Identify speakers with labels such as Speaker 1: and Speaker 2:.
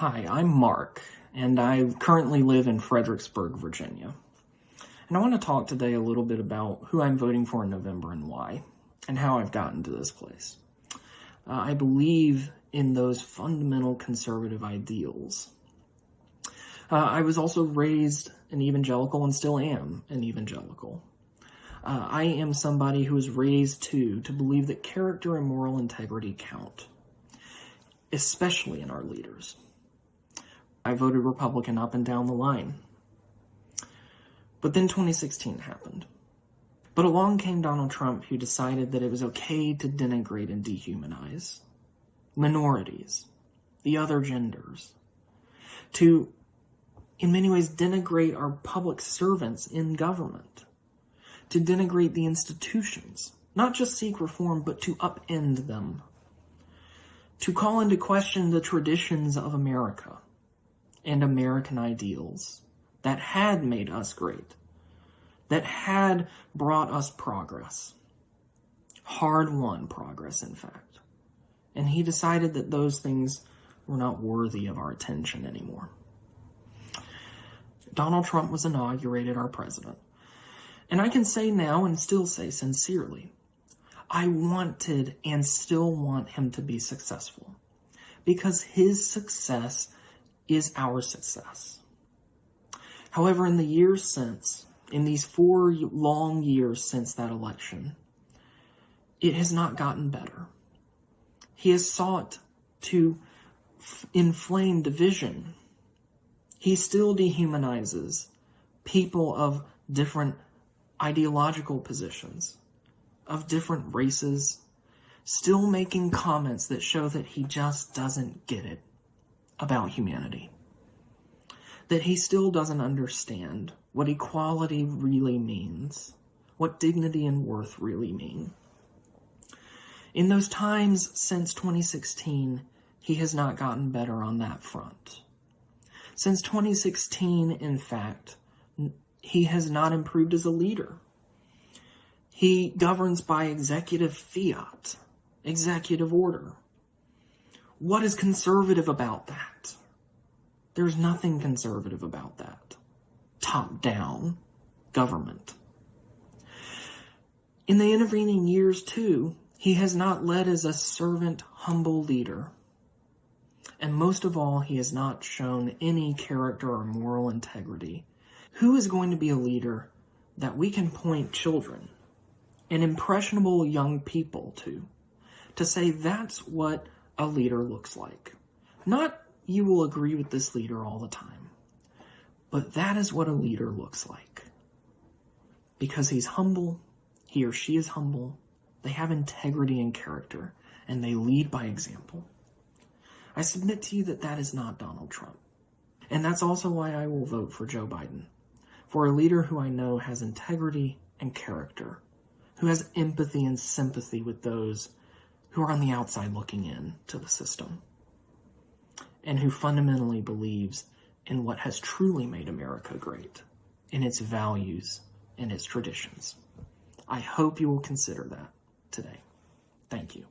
Speaker 1: Hi, I'm Mark, and I currently live in Fredericksburg, Virginia. And I want to talk today a little bit about who I'm voting for in November and why, and how I've gotten to this place. Uh, I believe in those fundamental conservative ideals. Uh, I was also raised an evangelical and still am an evangelical. Uh, I am somebody who was raised to to believe that character and moral integrity count, especially in our leaders. I voted Republican up and down the line. But then 2016 happened. But along came Donald Trump, who decided that it was okay to denigrate and dehumanize minorities, the other genders, to, in many ways, denigrate our public servants in government, to denigrate the institutions, not just seek reform, but to upend them, to call into question the traditions of America and American ideals that had made us great, that had brought us progress. Hard won progress, in fact. And he decided that those things were not worthy of our attention anymore. Donald Trump was inaugurated our president. And I can say now and still say sincerely, I wanted and still want him to be successful because his success is our success. However, in the years since, in these four long years since that election, it has not gotten better. He has sought to inflame division. He still dehumanizes people of different ideological positions, of different races, still making comments that show that he just doesn't get it about humanity. That he still doesn't understand what equality really means, what dignity and worth really mean. In those times since 2016, he has not gotten better on that front. Since 2016, in fact, he has not improved as a leader. He governs by executive fiat, executive order. What is conservative about that? There's nothing conservative about that. Top down government. In the intervening years, too, he has not led as a servant, humble leader. And most of all, he has not shown any character or moral integrity. Who is going to be a leader that we can point children and impressionable young people to? To say that's what a leader looks like. Not you will agree with this leader all the time, but that is what a leader looks like. Because he's humble, he or she is humble, they have integrity and character, and they lead by example. I submit to you that that is not Donald Trump. And that's also why I will vote for Joe Biden, for a leader who I know has integrity and character, who has empathy and sympathy with those who are on the outside looking in to the system and who fundamentally believes in what has truly made America great, in its values and its traditions. I hope you will consider that today. Thank you.